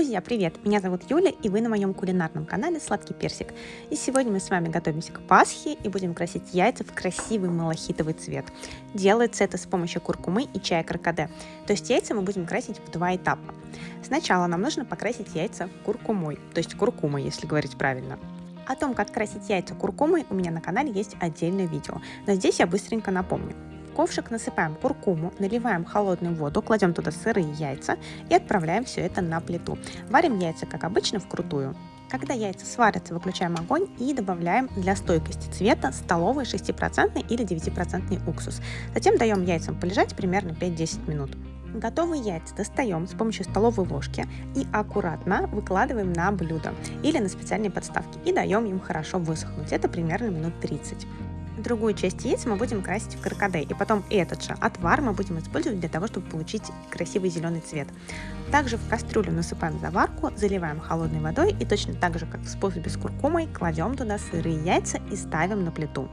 Друзья, привет! Меня зовут Юля, и вы на моем кулинарном канале Сладкий Персик. И сегодня мы с вами готовимся к Пасхе и будем красить яйца в красивый малахитовый цвет. Делается это с помощью куркумы и чая каркаде. То есть яйца мы будем красить в два этапа. Сначала нам нужно покрасить яйца куркумой, то есть куркумой, если говорить правильно. О том, как красить яйца куркумой, у меня на канале есть отдельное видео, но здесь я быстренько напомню ковшик насыпаем куркуму, наливаем холодную воду, кладем туда сырые яйца и отправляем все это на плиту. Варим яйца, как обычно, вкрутую. Когда яйца сварятся, выключаем огонь и добавляем для стойкости цвета столовый 6% или 9% уксус. Затем даем яйцам полежать примерно 5-10 минут. Готовые яйца достаем с помощью столовой ложки и аккуратно выкладываем на блюдо или на специальные подставки и даем им хорошо высохнуть. Это примерно минут 30. Другую часть яиц мы будем красить в каркаде, и потом этот же отвар мы будем использовать для того, чтобы получить красивый зеленый цвет. Также в кастрюлю насыпаем заварку, заливаем холодной водой и точно так же, как в способе с куркумой, кладем туда сырые яйца и ставим на плиту.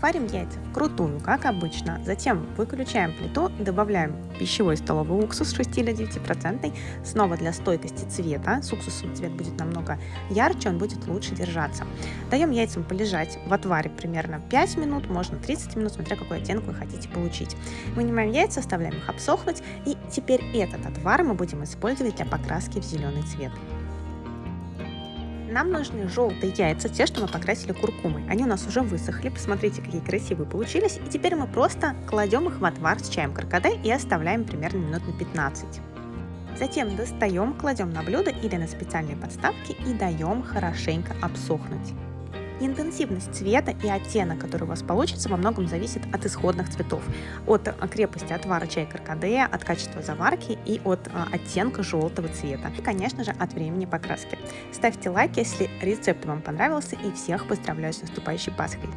Варим яйца вкрутую, как обычно. Затем выключаем плиту, добавляем пищевой столовый уксус 6 или 9%. Снова для стойкости цвета. С уксусом цвет будет намного ярче, он будет лучше держаться. Даем яйцам полежать в отваре примерно 5 минут, можно 30 минут, смотря какой оттенок вы хотите получить. Вынимаем яйца, оставляем их обсохнуть. И теперь этот отвар мы будем использовать для покраски в зеленый цвет. Нам нужны желтые яйца, те, что мы покрасили куркумой. Они у нас уже высохли, посмотрите, какие красивые получились. И теперь мы просто кладем их в отвар с чаем каркаде и оставляем примерно минут на 15. Затем достаем, кладем на блюдо или на специальные подставки и даем хорошенько обсохнуть. Интенсивность цвета и оттенок, который у вас получится, во многом зависит от исходных цветов, от а, крепости отвара чая каркаде, от качества заварки и от а, оттенка желтого цвета. И, конечно же, от времени покраски. Ставьте лайк, если рецепт вам понравился, и всех поздравляю с наступающей Пасхой!